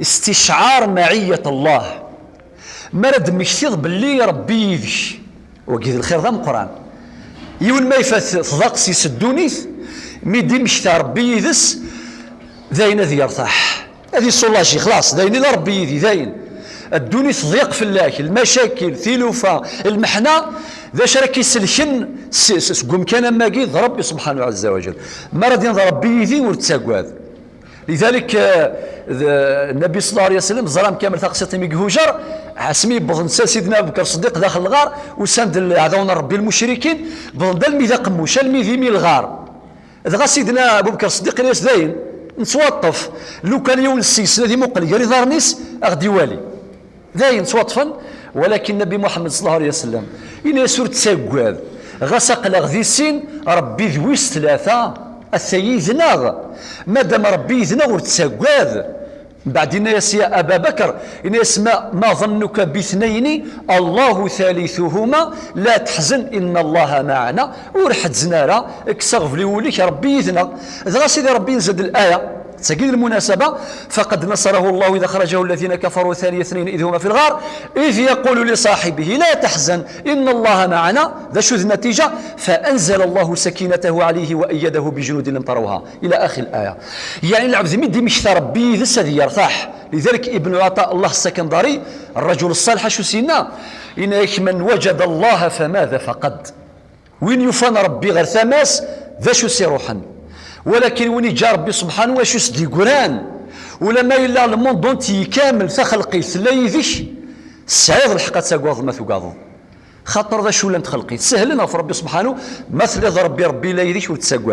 استشعار معية الله. مرد مشتيض باللي ربي يذش. وقيد الخير ذا مقران يون ما يفات تضاقسي سدونيث ميدي مشتا ربي يذس ذاين ذي يرتاح. هذه صلاشي خلاص ذاين ذا ربي يذي ذاين. الدوني تضيق في الله المشاكل ثلوفة المحنة ذا شركي سلشن قم كان ماقيد ربي سبحانه عز وجل. مرض ينظر ربي يذي ورتساقواذ لذلك آه، النبي صلى الله عليه وسلم زرام كامل تقسيط ميقهوجر عسمي بظن سيدنا أبو بكر الصديق داخل الغار وساند عذون ربي المشركين بظن ذا الميذا قموش الميذي مي الغار. ذا سيدنا أبو بكر الصديق ليس داين نتوطف. لو كان يوم السلسله دي مقل يري ظهرنيس أغدي والي. داين توطفا ولكن النبي محمد صلى الله عليه وسلم إن سورة تساقواد غسق لغذي السين ربي ذويس ثلاثة. الثيي مادام ربي ذناغ ورتساقواد بعد الناس يا أبا بكر إن يسمى ما ظنك باثنين الله ثالثهما. لا تحزن إن الله معنا. ورحت زنارة. اكسغف لي وليك ربي يذنى ذا سيدي ربي ينزل الآية. تجد المناسبة فقد نصره الله إذا خرجه الذين كفروا ثاني اثنين إذ هما في الغار إذ يقول لصاحبه لا تحزن إن الله معنا ذا شو النتيجة فأنزل الله سكينته عليه وأيده بجنود لم تروها. إلى آخر الآية. يعني العبد مدي مش ربي ذا سذي يرتاح. لذلك ابن عطاء الله السكندري الرجل الصالح شو سينا إن من وجد الله فماذا فقد؟ وين يفان ربي غير ثماس ذا شو سيروحا ولكن وين جا ربي سبحانه واش يسدي قران؟ ولما إلا الموند دونتي كامل لا يذيش سعيد الحق تساقواض ما ثقاضو خاطر ذا شو لم تخلقي؟ سهل في ربي سبحانه مثل ربي ربي لا يذيش وتساقوا.